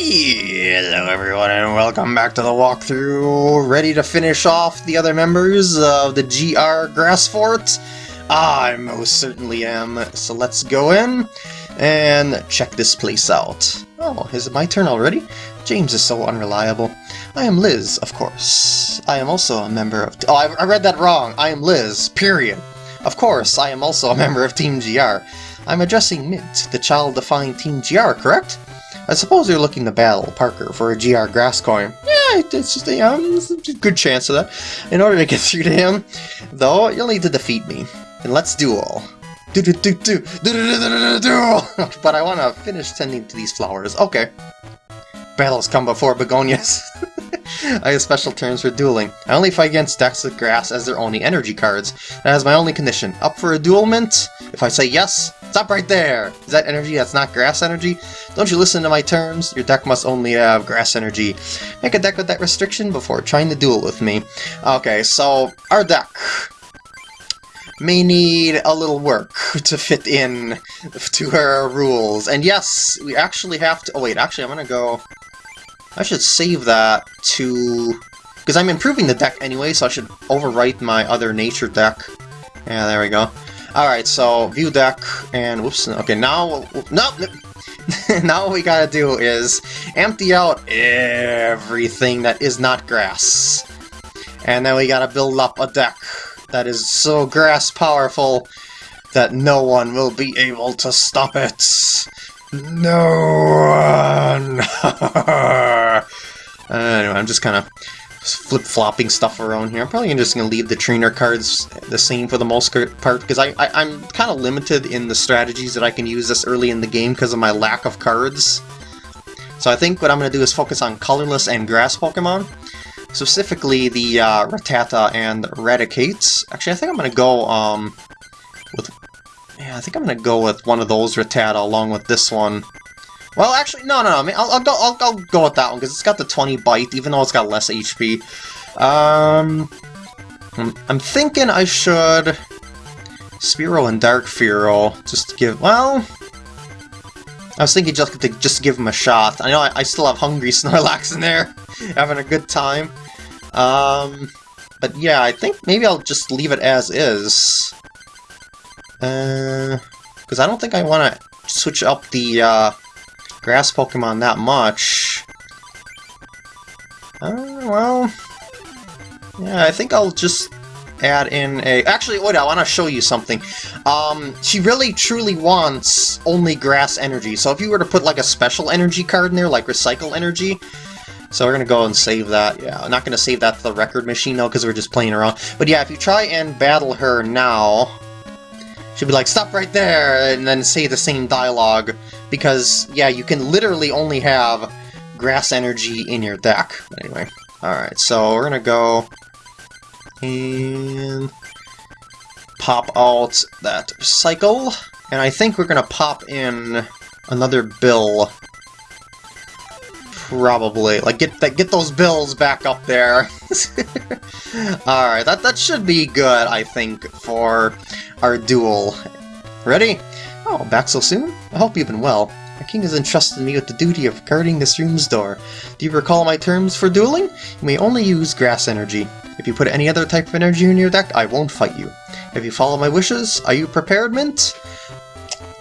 Hello everyone and welcome back to the walkthrough. Ready to finish off the other members of the GR Grass Fort? I most certainly am. So let's go in and check this place out. Oh, is it my turn already? James is so unreliable. I am Liz, of course. I am also a member of... Oh, I, I read that wrong. I am Liz, period. Of course, I am also a member of Team GR. I'm addressing Mint, the child-defying Team GR, correct? I suppose you're looking to battle Parker for a GR grass coin. Yeah, it's just a, good chance of that. In order to get through to him, though, you'll need to defeat me. And let's duel. Do do do do do do do do. But I want to finish tending to these flowers. Okay. Battles come before begonias. I have special terms for dueling. I only fight against decks of grass as their only energy cards. That is my only condition. Up for a duel, Mint? If I say yes, stop right there! Is that energy that's not grass energy? Don't you listen to my terms? Your deck must only have grass energy. Make a deck with that restriction before trying to duel with me. Okay, so our deck may need a little work to fit in to our rules. And yes, we actually have to... Oh wait, actually I'm gonna go... I should save that to... Because I'm improving the deck anyway, so I should overwrite my other nature deck. Yeah, there we go. Alright, so view deck, and whoops, okay, now... No! now what we gotta do is empty out everything that is not grass. And then we gotta build up a deck that is so grass powerful that no one will be able to stop it. No one! anyway, I'm just kind of flip-flopping stuff around here. I'm probably just going to leave the trainer cards the same for the most part, because I, I, am kind of limited in the strategies that I can use this early in the game because of my lack of cards. So I think what I'm going to do is focus on colorless and grass Pokemon. Specifically the uh, Rattata and Raticate. Actually, I think I'm going to go um, yeah, I think I'm gonna go with one of those Rattata along with this one. Well, actually, no, no, no. I mean, I'll, I'll go. I'll, I'll, go with that one because it's got the 20 bite, even though it's got less HP. Um, I'm, I'm thinking I should Spearow and Dark Fearow just to give. Well, I was thinking just to just give him a shot. I know I, I still have Hungry Snorlax in there, having a good time. Um, but yeah, I think maybe I'll just leave it as is. Because uh, I don't think I want to switch up the uh, grass Pokemon that much. Uh, well... Yeah, I think I'll just add in a... Actually, wait, I want to show you something. Um, she really truly wants only grass energy, so if you were to put like a special energy card in there, like recycle energy, so we're going to go and save that. Yeah, I'm not going to save that to the record machine though, because we're just playing around. But yeah, if you try and battle her now, She'd be like, stop right there, and then say the same dialogue, because, yeah, you can literally only have grass energy in your deck. Anyway, alright, so we're gonna go and pop out that cycle, and I think we're gonna pop in another bill probably. Like, get that, get those bills back up there. Alright, that, that should be good, I think, for our duel. Ready? Oh, back so soon? I hope you've been well. My king has entrusted me with the duty of guarding this room's door. Do you recall my terms for dueling? You may only use grass energy. If you put any other type of energy in your deck, I won't fight you. If you follow my wishes, are you prepared, Mint?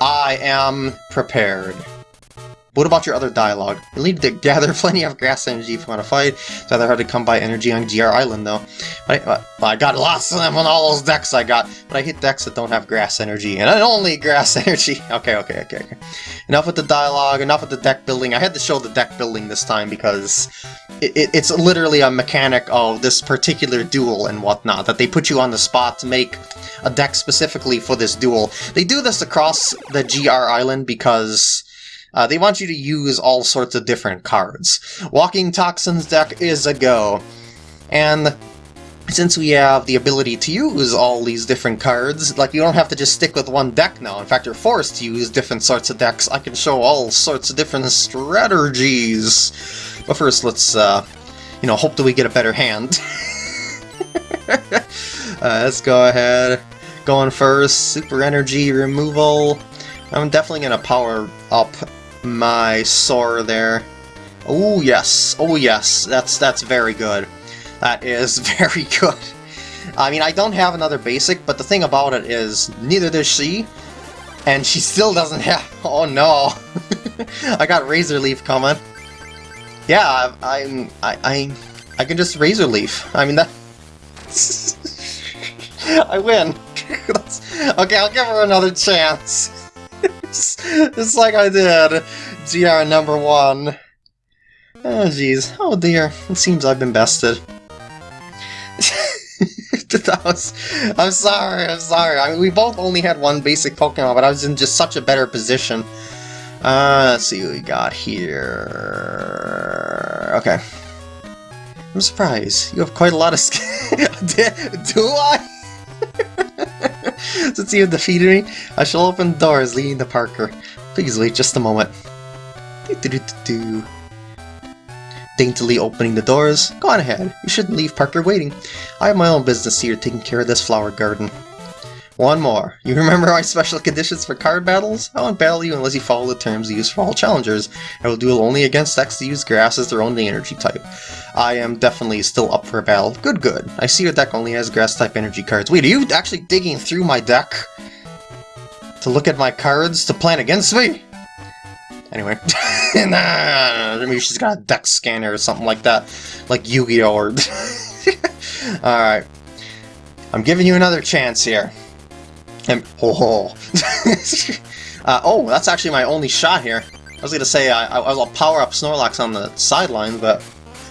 I am prepared. What about your other dialogue? You'll need to gather plenty of grass energy if you want to fight. It's rather hard to come by energy on GR Island, though. But I, uh, I got lots of them on all those decks I got, but I hit decks that don't have grass energy, and I only grass energy. Okay, okay, okay, okay. Enough with the dialogue, enough with the deck building. I had to show the deck building this time because it, it, it's literally a mechanic of this particular duel and whatnot, that they put you on the spot to make a deck specifically for this duel. They do this across the GR Island because uh, they want you to use all sorts of different cards. Walking Toxin's deck is a go. And since we have the ability to use all these different cards, like you don't have to just stick with one deck now. In fact, you're forced to use different sorts of decks. I can show all sorts of different strategies. But first, let's, uh, you know, hope that we get a better hand. uh, let's go ahead. Going first, super energy removal. I'm definitely going to power up my Sora there. Oh yes, oh yes, that's that's very good. That is very good. I mean, I don't have another basic, but the thing about it is, neither does she, and she still doesn't have... Oh no! I got Razor Leaf coming. Yeah, I'm... I, I, I can just Razor Leaf. I mean, that... I win! okay, I'll give her another chance. just, like I did. GR number one. Oh jeez. Oh dear. It seems I've been bested. was, I'm sorry, I'm sorry. I mean, we both only had one basic Pokemon, but I was in just such a better position. Uh, let's see what we got here. Okay. I'm surprised. You have quite a lot of skill. Do I? Since you have defeated me, I shall open doors leading to Parker. Please wait just a moment. Daintily opening the doors. Go on ahead, you shouldn't leave Parker waiting. I have my own business here taking care of this flower garden. One more. You remember my special conditions for card battles? I won't battle you unless you follow the terms used for all challengers. I will duel only against decks that use grass as their only energy type. I am definitely still up for a battle. Good, good. I see your deck only has grass-type energy cards. Wait, are you actually digging through my deck? To look at my cards to plan against me? Anyway. nah, maybe she's got a deck scanner or something like that. Like Yu-Gi-Oh! or... Alright. I'm giving you another chance here. Oh, uh, oh, that's actually my only shot here. I was gonna say I, I, I'll power up Snorlax on the sideline, but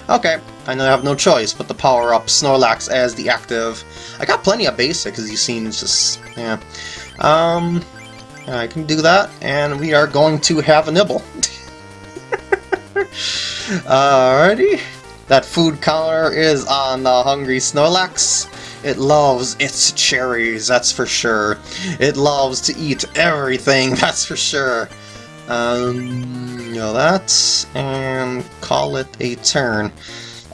okay, I know I have no choice but to power up Snorlax as the active. I got plenty of basic, as you've seen. It's just yeah. Um, I can do that, and we are going to have a nibble. Alrighty. That food counter is on the Hungry Snorlax. It loves its cherries, that's for sure. It loves to eat everything, that's for sure. Um, you know that, and call it a turn.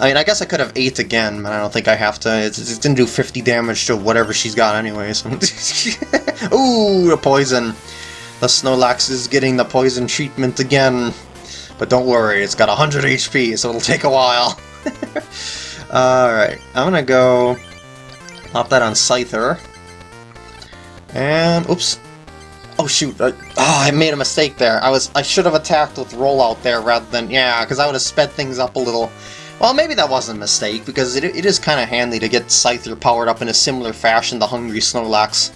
I mean, I guess I could have 8 again, but I don't think I have to. It, it didn't do 50 damage to whatever she's got anyways. Ooh, the poison. The Snorlax is getting the poison treatment again. But don't worry, it's got 100 HP, so it'll take a while. Alright, I'm gonna go pop that on Scyther. And, oops. Oh shoot, I, oh, I made a mistake there. I was I should have attacked with Rollout there rather than, yeah, because I would have sped things up a little. Well, maybe that wasn't a mistake, because it, it is kind of handy to get Scyther powered up in a similar fashion to Hungry Snorlax.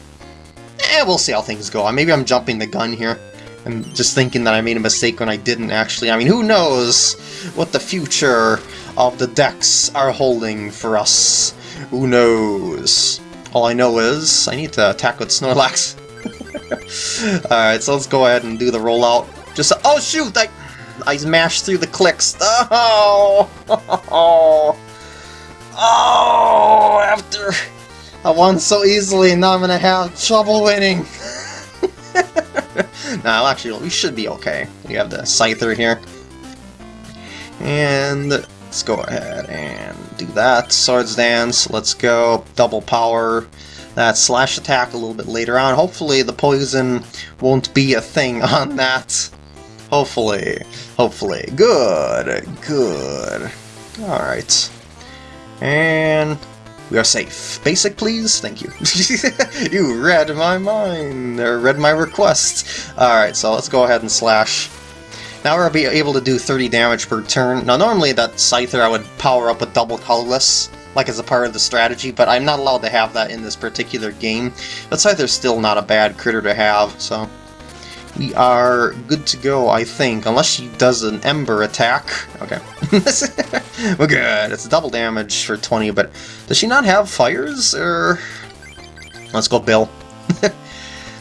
Eh, we'll see how things go. Maybe I'm jumping the gun here. I'm just thinking that I made a mistake when I didn't actually. I mean, who knows what the future of the decks are holding for us. Who knows? All I know is I need to attack with Snorlax. Alright, so let's go ahead and do the rollout. Just oh shoot! I I mashed through the clicks. Oh, oh, oh! After I won so easily, now I'm gonna have trouble winning. now, actually, we should be okay. We have the Scyther here. And let's go ahead and do that. Swords Dance, let's go. Double power. That slash attack a little bit later on. Hopefully the poison won't be a thing on that. Hopefully. Hopefully. Good. Good. Alright. And we are safe. Basic, please? Thank you. you read my mind, or read my request. Alright, so let's go ahead and slash. Now we'll be able to do 30 damage per turn. Now normally that Scyther I would power up with double colorless, like as a part of the strategy, but I'm not allowed to have that in this particular game. But Scyther's still not a bad critter to have, so... We are good to go, I think, unless she does an Ember attack. Okay. We're good. It's double damage for 20, but does she not have fires? Or... Let's go Bill. uh,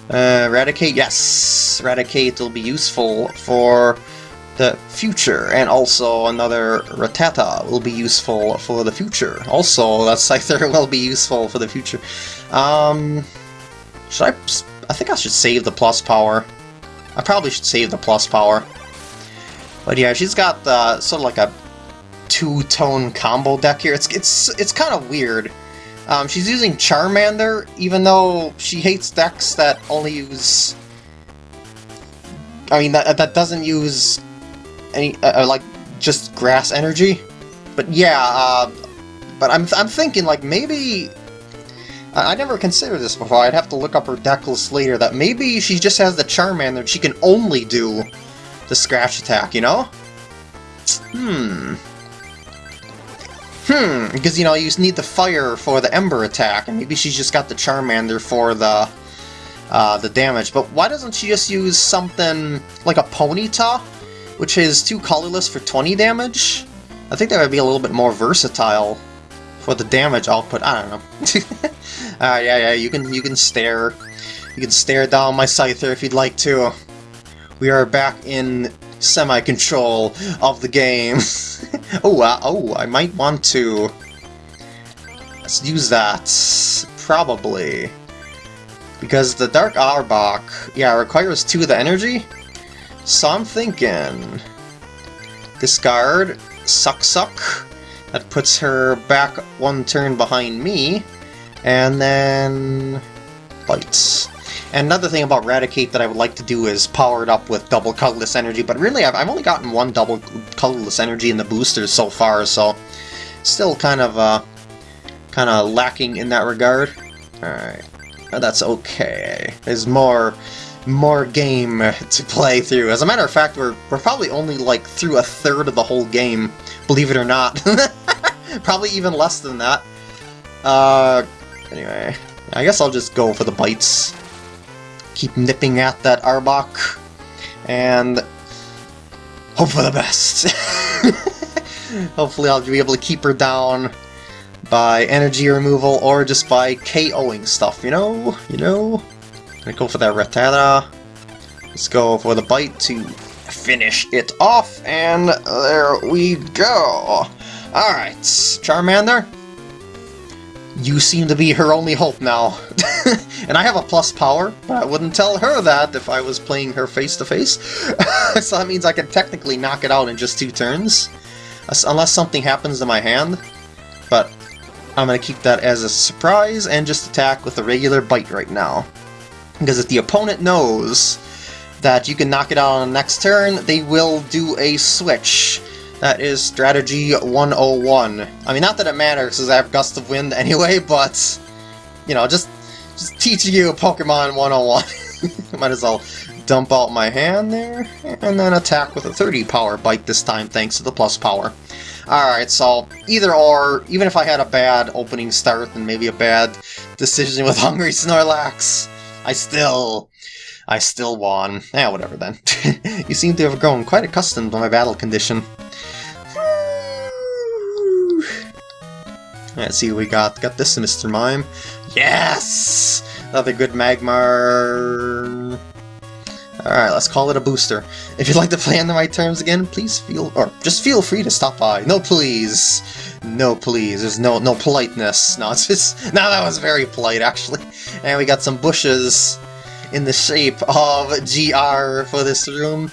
Raticate, yes. Raticate will be useful for the future, and also another Rattata will be useful for the future. Also, that Scyther will be useful for the future. Um, should I... I think I should save the plus power. I probably should save the plus power. But yeah, she's got the, sort of like a two-tone combo deck here. It's it's it's kind of weird. Um, she's using Charmander, even though she hates decks that only use... I mean, that, that doesn't use any, uh, uh like, just grass energy. But yeah, uh, but I'm, I'm thinking, like, maybe... I, I never considered this before, I'd have to look up her deck list later, that maybe she just has the Charmander, that she can only do the Scratch attack, you know? Hmm. Hmm, because, you know, you need the Fire for the Ember attack, and maybe she's just got the Charmander for the uh, the damage. But why doesn't she just use something like a Ponyta, which is two colorless for 20 damage? I think that would be a little bit more versatile for the damage output. I don't know. uh, yeah, yeah, you can you can stare. You can stare down my Scyther if you'd like to. We are back in semi-control of the game. oh, uh, oh, I might want to... Let's use that. Probably. Because the Dark Arbok, yeah, requires two of the energy. So I'm thinking... Discard, Suck Suck. That puts her back one turn behind me. And then... Bites. And another thing about Raticate that I would like to do is power it up with double colorless energy, but really I've, I've only gotten one double colorless energy in the boosters so far, so still kind of uh, kind of lacking in that regard. Alright, that's okay. There's more more game to play through. As a matter of fact, we're, we're probably only like through a third of the whole game, believe it or not. probably even less than that. Uh, anyway, I guess I'll just go for the bites keep nipping at that Arbok, and hope for the best. Hopefully I'll be able to keep her down by energy removal or just by KOing stuff, you know? You know? Go for that Rattata. Let's go for the bite to finish it off, and there we go. Alright, Charmander, you seem to be her only hope now. and I have a plus power, but I wouldn't tell her that if I was playing her face-to-face. -face. so that means I can technically knock it out in just two turns. Unless something happens to my hand. But I'm going to keep that as a surprise and just attack with a regular bite right now. Because if the opponent knows that you can knock it out on the next turn, they will do a switch. That is strategy 101. I mean, not that it matters, because I have Gust of Wind anyway, but, you know, just, just teaching you Pokemon 101. Might as well dump out my hand there, and then attack with a 30 power bite this time, thanks to the plus power. Alright, so either or, even if I had a bad opening start and maybe a bad decision with Hungry Snorlax, I still I still won. Yeah, whatever then. you seem to have grown quite accustomed to my battle condition. Let's see what we got. Got this, Mr. Mime. Yes! Another good Magmar. Alright, let's call it a booster. If you'd like to play on the right terms again, please feel, or just feel free to stop by. No please. No please. There's no no politeness. No, it's just, no, that was very polite actually. And we got some bushes in the shape of GR for this room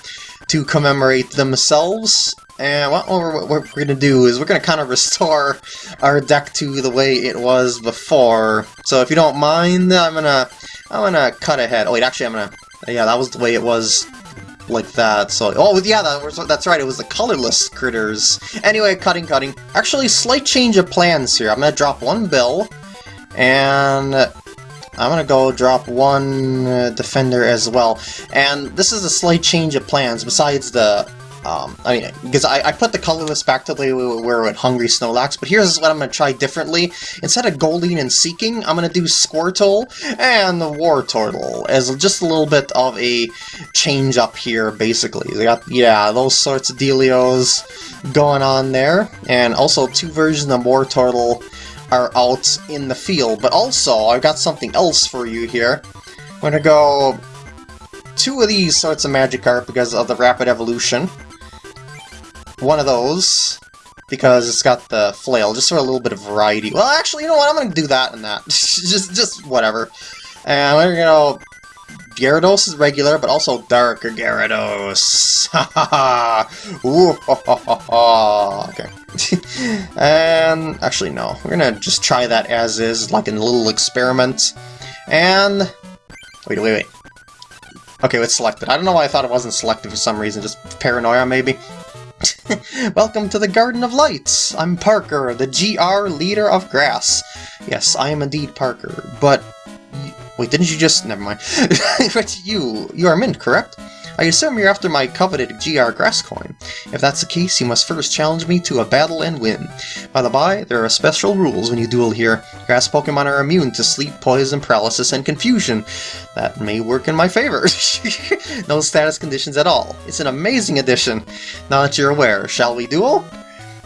to commemorate themselves. And what we're, what we're to do is we're to kind of restore our deck to the way it was before. So if you don't mind, I'm to I'm gonna cut ahead. Oh wait, actually I'm to... Yeah, that was the way it was like that. So, oh yeah, that was, that's right. It was the colorless critters. Anyway, cutting, cutting. Actually, slight change of plans here. I'm gonna drop one bill, and I'm gonna go drop one uh, defender as well. And this is a slight change of plans, besides the... Um, I mean, because I, I put the colorless back to were with Hungry Snorlax, but here's what I'm going to try differently. Instead of Goldeen and Seaking, I'm going to do Squirtle and the Wartortle as just a little bit of a change up here, basically. They got, yeah, those sorts of dealios going on there, and also two versions of Wartortle are out in the field. But also, I've got something else for you here. I'm going to go two of these sorts of Magikarp because of the rapid evolution. One of those, because it's got the flail, just for a little bit of variety. Well, actually, you know what? I'm to do that and that. just, just whatever. And we're to Gyarados is regular, but also Dark Gyarados. Ha ha ha! Ooh, ha ha ha ha! Okay. and actually, no. We're gonna just try that as is, like in a little experiment. And wait, wait, wait. Okay, it's selected. I don't know why I thought it wasn't selected for some reason. Just paranoia, maybe. Welcome to the Garden of Lights! I'm Parker, the GR leader of grass. Yes, I am indeed Parker, but... Wait, didn't you just... Never mind. but you... You are Mint, correct? I assume you're after my coveted GR grass coin. If that's the case, you must first challenge me to a battle and win. By the by, there are special rules when you duel here. Grass Pokemon are immune to sleep, poison, paralysis, and confusion. That may work in my favor. no status conditions at all. It's an amazing addition. Now that you're aware, shall we duel?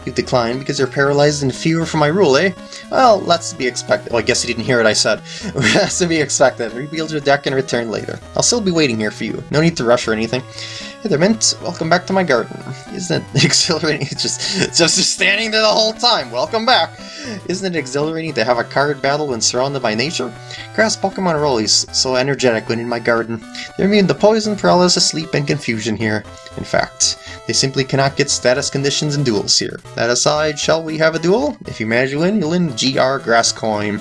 You decline because you're paralyzed and fear for my rule, eh? Well, that's to be expected. Well, I guess you didn't hear what I said. that's to be expected. Rebuild your deck and return later. I'll still be waiting here for you. No need to rush or anything. Hey there, Mint. Welcome back to my garden. Isn't it exhilarating? just, just standing there the whole time. Welcome back. Isn't it exhilarating to have a card battle when surrounded by nature? Grass Pokemon are always so energetic when in my garden. They're immune to poison, paralysis, sleep, and confusion here. In fact, they simply cannot get status conditions in duels here. That aside, shall we have a duel? If you manage to win, you'll win GR Grass Coin.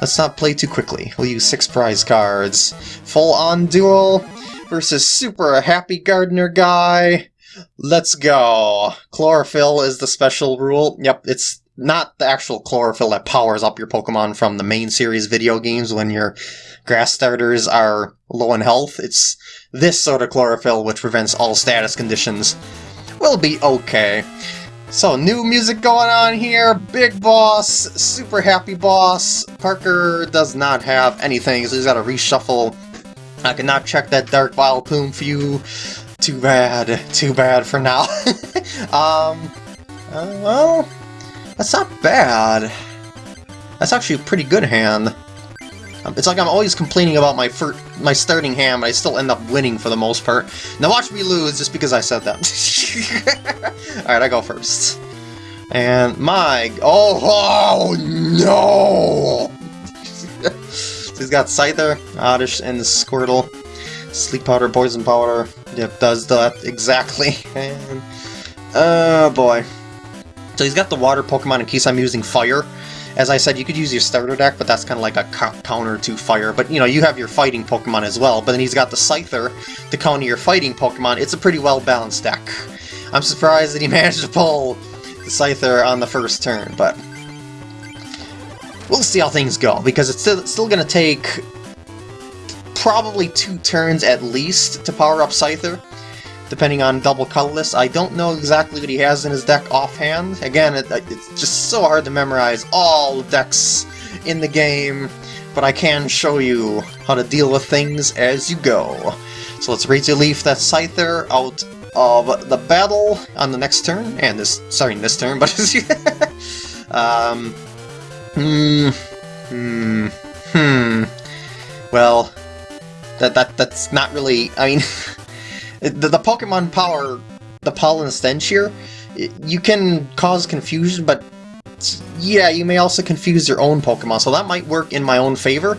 Let's not play too quickly. We'll use six prize cards. Full-on duel versus Super Happy Gardener Guy. Let's go. Chlorophyll is the special rule. Yep, it's not the actual chlorophyll that powers up your Pokemon from the main series video games when your grass starters are low in health. It's this sort of chlorophyll which prevents all status conditions. We'll be okay. So, new music going on here, Big Boss, Super Happy Boss. Parker does not have anything, so he's got to reshuffle I cannot check that Dark Vileplume for you. Too bad. Too bad for now. um, uh, well, that's not bad. That's actually a pretty good hand. Um, it's like I'm always complaining about my my starting hand, but I still end up winning for the most part. Now watch me lose just because I said that. Alright, I go first. And my... Oh, oh no! So he's got Scyther, Oddish, and Squirtle. Sleep Powder, Poison Powder. Yep, does that exactly. And, oh boy. So he's got the Water Pokemon in case I'm using Fire. As I said, you could use your starter deck, but that's kind of like a counter to Fire. But, you know, you have your fighting Pokemon as well. But then he's got the Scyther to counter your fighting Pokemon. It's a pretty well-balanced deck. I'm surprised that he managed to pull the Scyther on the first turn, but we'll see how things go, because it's still, still going to take probably two turns at least to power up Scyther, depending on double colorless. I don't know exactly what he has in his deck offhand. Again, it, it's just so hard to memorize all decks in the game, but I can show you how to deal with things as you go. So let's Leaf that Scyther out of the battle on the next turn, and this, sorry, this turn, but um, Hmm. Hmm. Hmm. Well, that that that's not really. I mean, the the Pokemon power, the Pollen Stench here, you can cause confusion, but yeah, you may also confuse your own Pokemon, so that might work in my own favor.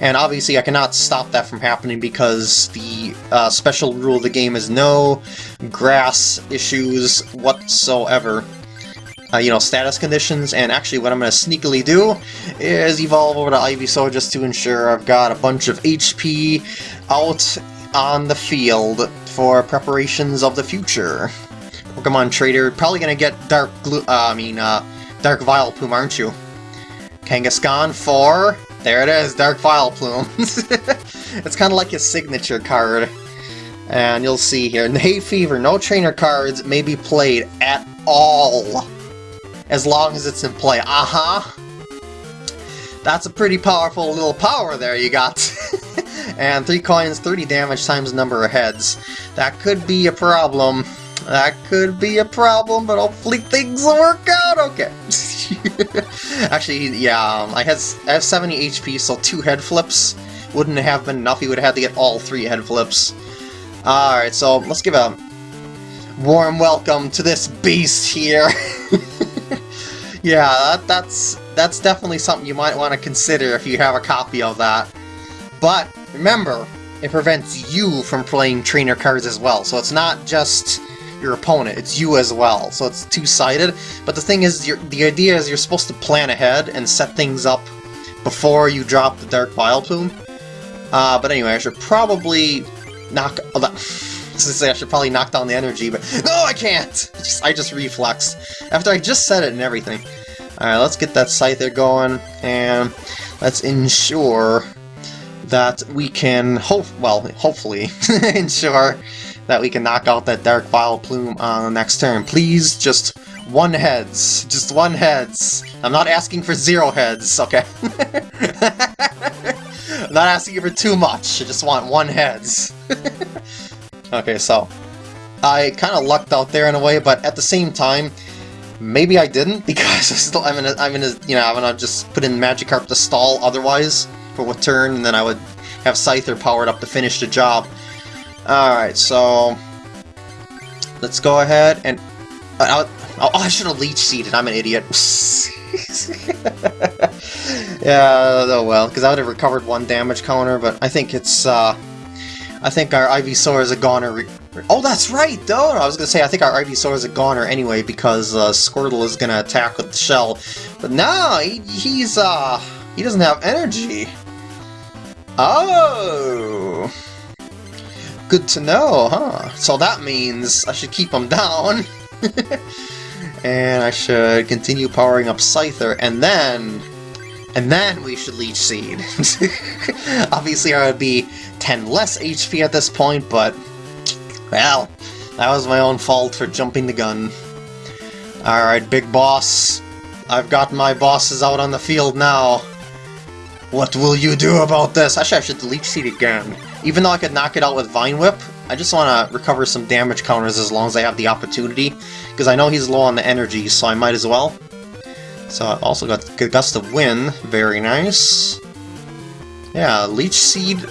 And obviously I cannot stop that from happening because the uh, special rule of the game is no grass issues whatsoever uh, you know, status conditions, and actually what I'm going to sneakily do is evolve over to Ivysaur just to ensure I've got a bunch of HP out on the field for preparations of the future. Pokemon Trader, probably to get Dark Glue, uh, I mean, uh, Dark Vileplume, aren't you? Kangaskhan for... There it is, Dark Vileplume. it's kind of like a signature card. And you'll see here, Hay Fever, no trainer cards may be played at all as long as it's in play. Uh-huh! That's a pretty powerful little power there you got. and 3 coins, 30 damage times number of heads. That could be a problem. That could be a problem, but hopefully things will work out okay. Actually, yeah, um, I, has, I have 70 HP, so two head flips wouldn't have been enough. He would have had to get all three head flips. Alright, so let's give a warm welcome to this beast here. yeah, that, that's that's definitely something you might want to consider if you have a copy of that. But remember, it prevents you from playing trainer cards as well, so it's not just your opponent, it's you as well, so it's two-sided. But the thing is, the idea is you're supposed to plan ahead and set things up before you drop the Dark Vileplume. Uh, but anyway, I should probably knock... say I should probably knock down the energy, but no, I can't! I just, I just reflexed. After I just said it and everything. Alright, let's get that Scyther going, and let's ensure that we can, hope, well, hopefully, ensure that we can knock out that Dark Vileplume on the next turn. Please, just one heads. Just one heads. I'm not asking for zero heads, okay? I'm not asking for too much, I just want one heads. okay, so... I kind of lucked out there in a way, but at the same time, maybe I didn't, because I still, I'm gonna, I'm gonna, you know, I'm gonna just put in Magikarp to stall otherwise for one turn, and then I would have Scyther powered up to finish the job. Alright, so... Let's go ahead and... Uh, oh, I should have Leech Seeded, I'm an idiot. yeah, oh well, because I would have recovered one damage counter, but I think it's, uh... I think our Ivysaur is a goner. Oh, that's right, though! I was gonna say, I think our Ivysaur is a goner anyway, because uh, Squirtle is gonna attack with the shell. But no, he, he's, uh... He doesn't have energy. Oh! Good to know, huh? So that means I should keep him down. and I should continue powering up Scyther, and then... And then we should Leech Seed. Obviously I would be 10 less HP at this point, but... Well, that was my own fault for jumping the gun. Alright, big boss. I've got my bosses out on the field now. What will you do about this? Actually, I should Leech Seed again. Even though I could knock it out with Vine Whip, I just want to recover some damage counters as long as I have the opportunity, because I know he's low on the energy, so I might as well. So I also got Gust of Wind, very nice. Yeah, Leech Seed,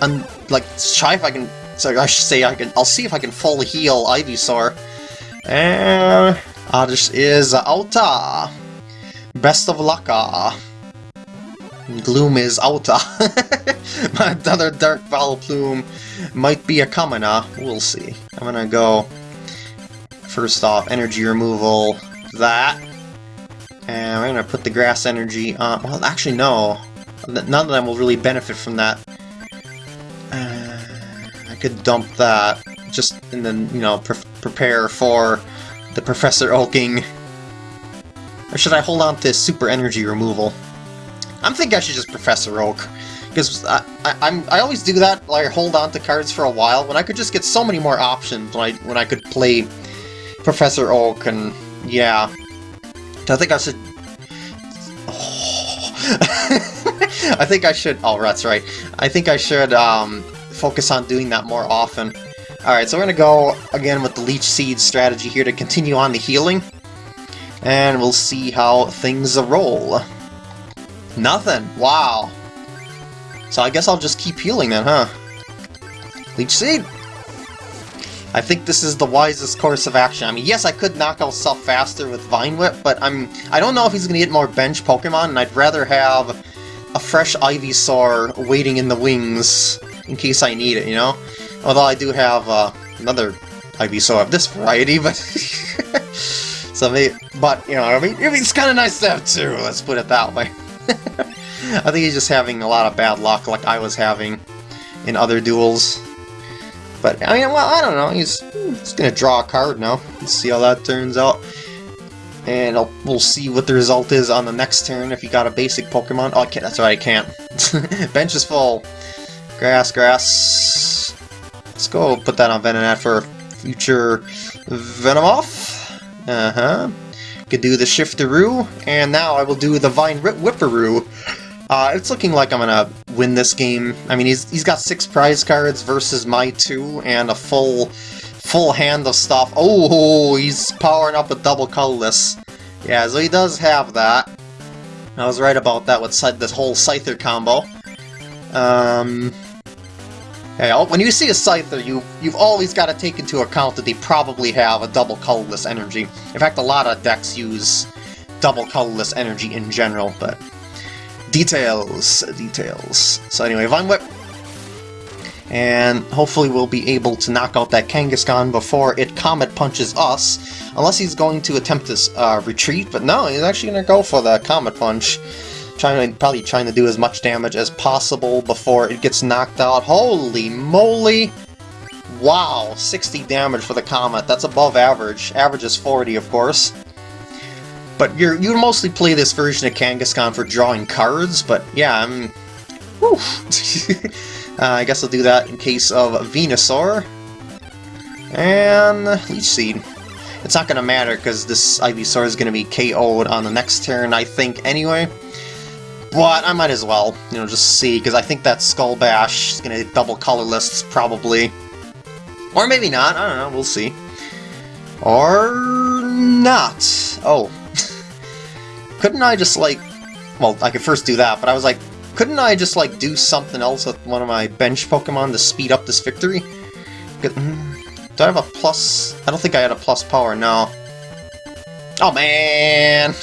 and like, try if I can, so I should say I can, I'll see if I can full heal Ivysaur. And, uh, this is Alta. Best of luck. -ah. Gloom is Alta. My other Dark Plume might be a commoner. We'll see. I'm gonna go, first off, energy removal, that. And I'm gonna put the grass energy on. Well, actually, no. None of them will really benefit from that. Uh, I could dump that, just and then, you know, pre prepare for the Professor Oaking. Or should I hold on to super energy removal? I'm thinking I should just Professor Oak. Because I, I, am I always do that, like hold on to cards for a while, when I could just get so many more options when I, when I could play Professor Oak, and yeah. I think I should... Oh. I think I should... Oh, that's right. I think I should um, focus on doing that more often. Alright, so we're going to go again with the Leech Seed strategy here to continue on the healing. And we'll see how things roll. Nothing. Wow. So I guess I'll just keep healing then, huh? Leech Seed! I think this is the wisest course of action. I mean, yes, I could knock out stuff faster with Vine Whip, but I'm I don't know if he's gonna get more bench Pokemon, and I'd rather have a fresh Ivysaur waiting in the wings in case I need it, you know? Although I do have uh, another Ivysaur of this variety, but so maybe, but you know, what I mean, it's kind of nice to have two. Let's put it that way. I think he's just having a lot of bad luck like I was having in other duels. But, I mean, well, I don't know. He's, he's going to draw a card now. Let's see how that turns out. And I'll, we'll see what the result is on the next turn if he got a basic Pokemon. Oh, that's right, I can't. Bench is full. Grass, grass. Let's go put that on Venonat for future Venomoth. Uh-huh could do the Shifteroo, and now I will do the Vine Whipperoo. Uh, it's looking like I'm gonna win this game. I mean, he's he's got six prize cards versus my two, and a full full hand of stuff. Oh, he's powering up a double colorless. Yeah, so he does have that. I was right about that with said this whole Scyther combo. Um, when you see a Scyther, you, you've always got to take into account that they probably have a double colorless energy. In fact, a lot of decks use double colorless energy in general, but... Details, details. So anyway, Vine Whip. And hopefully we'll be able to knock out that Kangaskhan before it Comet Punches us. Unless he's going to attempt this uh, retreat, but no, he's actually going to go for the Comet Punch trying to, probably trying to do as much damage as possible before it gets knocked out. Holy moly! Wow, 60 damage for the Comet. That's above average. Average is 40, of course. But you're, you mostly play this version of Kangaskhan for drawing cards, but yeah, I'm... uh, I guess I'll do that in case of Venusaur. And Leech Seed. It's not going to matter because this Ivysaur is going to be KO'd on the next turn, I think, anyway. But I might as well, you know, just see, because I think that Skull Bash is going to double colorless, probably. Or maybe not, I don't know, we'll see. Or not. Oh. couldn't I just, like... Well, I could first do that, but I was like, couldn't I just, like, do something else with one of my bench Pokemon to speed up this victory? Hmm, do I have a plus... I don't think I had a plus power, no. Oh, man!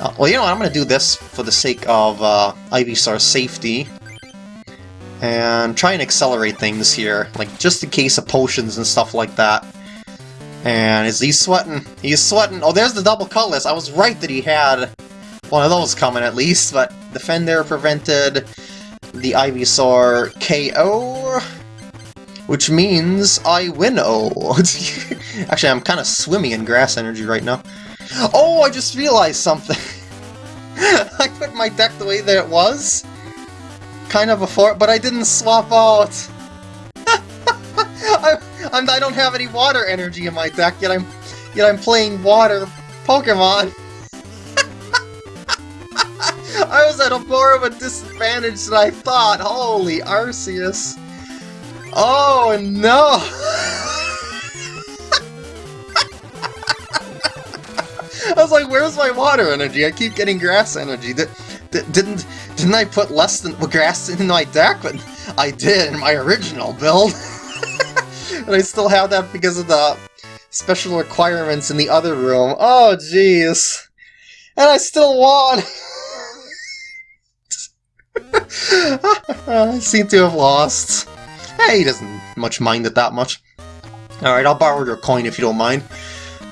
Uh, well, you know what, I'm gonna do this for the sake of uh, Ivysaur's safety and try and accelerate things here, like just in case of potions and stuff like that. And is he sweating? He's sweating. Oh, there's the double colorless. I was right that he had one of those coming at least, but Defender prevented the Ivysaur KO, which means I win O. Actually, I'm kind of swimming in grass energy right now. Oh, I just realized something. I put my deck the way that it was, kind of before, but I didn't swap out. I, I'm, I don't have any water energy in my deck, yet I'm, yet I'm playing water Pokemon. I was at a more of a disadvantage than I thought. Holy Arceus. Oh no! I was like, where's my water energy? I keep getting grass energy. Did, didn't didn't I put less than grass in my deck? But I did in my original build. and I still have that because of the special requirements in the other room. Oh, jeez. And I still won! I seem to have lost. Hey, he doesn't much mind it that much. Alright, I'll borrow your coin if you don't mind.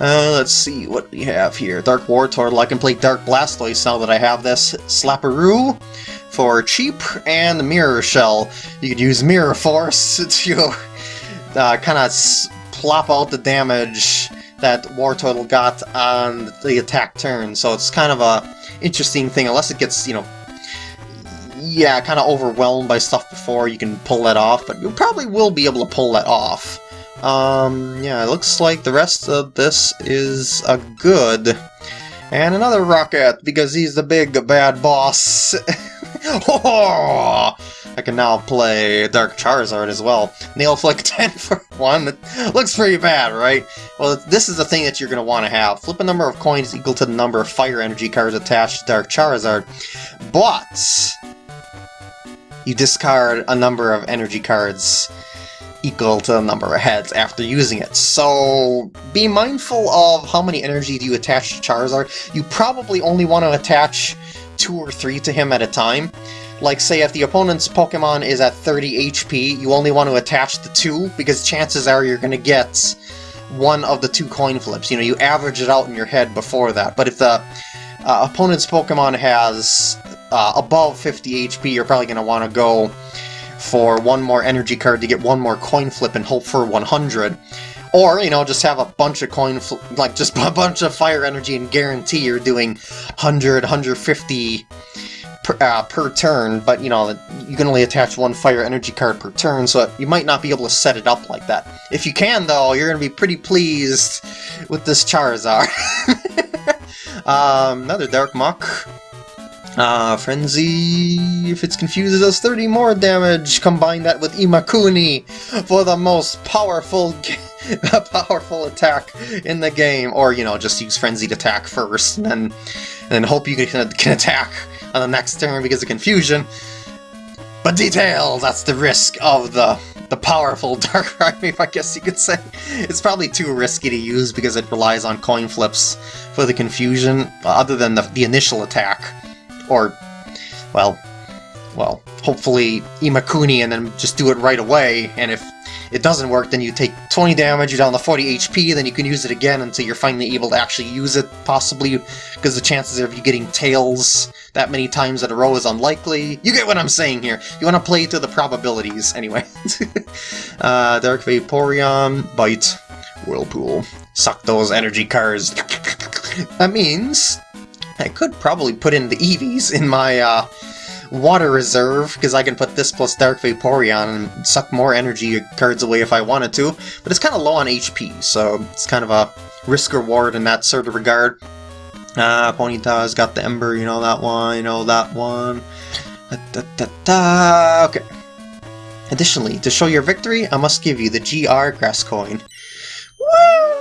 Uh, let's see what we have here. Dark Wartortle. I can play Dark Blastoise now that I have this. Slapperoo for cheap, and the Mirror Shell. You could use Mirror Force to uh, kind of plop out the damage that Wartortle got on the attack turn. So it's kind of a interesting thing, unless it gets, you know, yeah, kind of overwhelmed by stuff before you can pull that off, but you probably will be able to pull that off. Um, yeah, it looks like the rest of this is a good. And another rocket, because he's the big bad boss. I can now play Dark Charizard as well. Nail Flick 10 for 1. It looks pretty bad, right? Well, this is the thing that you're going to want to have. Flip a number of coins equal to the number of Fire Energy cards attached to Dark Charizard. But... You discard a number of energy cards equal to the number of heads after using it. So be mindful of how many energy do you attach to Charizard. You probably only want to attach two or three to him at a time. Like say if the opponent's Pokemon is at 30 HP, you only want to attach the two because chances are you're going to get one of the two coin flips. You know, you average it out in your head before that. But if the uh, opponent's Pokemon has uh, above 50 HP, you're probably going to want to go for one more energy card to get one more coin flip and hope for 100. Or, you know, just have a bunch of coin, like, just a bunch of fire energy and guarantee you're doing 100, 150 per, uh, per turn, but, you know, you can only attach one fire energy card per turn, so you might not be able to set it up like that. If you can, though, you're going to be pretty pleased with this Charizard. um, another Dark Muk. Ah, Frenzy, if it's confused, does 30 more damage. Combine that with Imakuni for the most powerful powerful attack in the game. Or, you know, just use Frenzied attack first, and then, and then hope you can, can attack on the next turn because of confusion. But details, that's the risk of the the powerful Dark Army, I guess you could say. It's probably too risky to use because it relies on coin flips for the confusion, other than the, the initial attack. Or, well, well, hopefully Imakuni and then just do it right away, and if it doesn't work, then you take 20 damage, you're down to 40 HP, then you can use it again until you're finally able to actually use it, possibly, because the chances of you getting tails that many times in a row is unlikely. You get what I'm saying here. You want to play to the probabilities, anyway. uh, Dark Vaporeon, Bite, Whirlpool. Suck those energy cards. that means I could probably put in the Eevees in my, uh, water reserve, because I can put this plus Dark Vaporeon and suck more energy cards away if I wanted to, but it's kind of low on HP, so it's kind of a risk-reward in that sort of regard. Ah, uh, Ponyta's got the Ember, you know that one, you know that one. Da, da, da, okay. Additionally, to show your victory, I must give you the GR Grass Coin. Woo!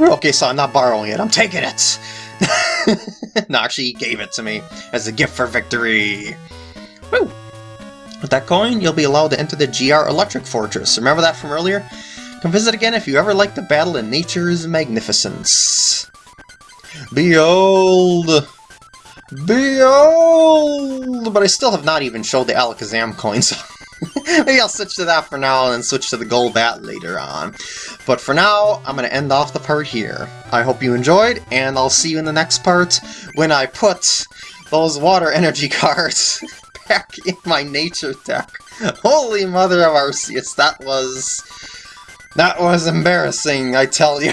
Okay, so I'm not borrowing it, I'm taking it! no, actually, he gave it to me as a gift for victory. Woo! With that coin, you'll be allowed to enter the GR Electric Fortress. Remember that from earlier? Come visit again if you ever like to battle in nature's magnificence. Behold! Behold! But I still have not even showed the Alakazam coin, so maybe I'll switch to that for now and then switch to the Golbat later on. But for now, I'm going to end off the part here. I hope you enjoyed, and I'll see you in the next part when I put those water energy cards back in my nature deck. Holy mother of Arceus, that was... That was embarrassing, I tell you.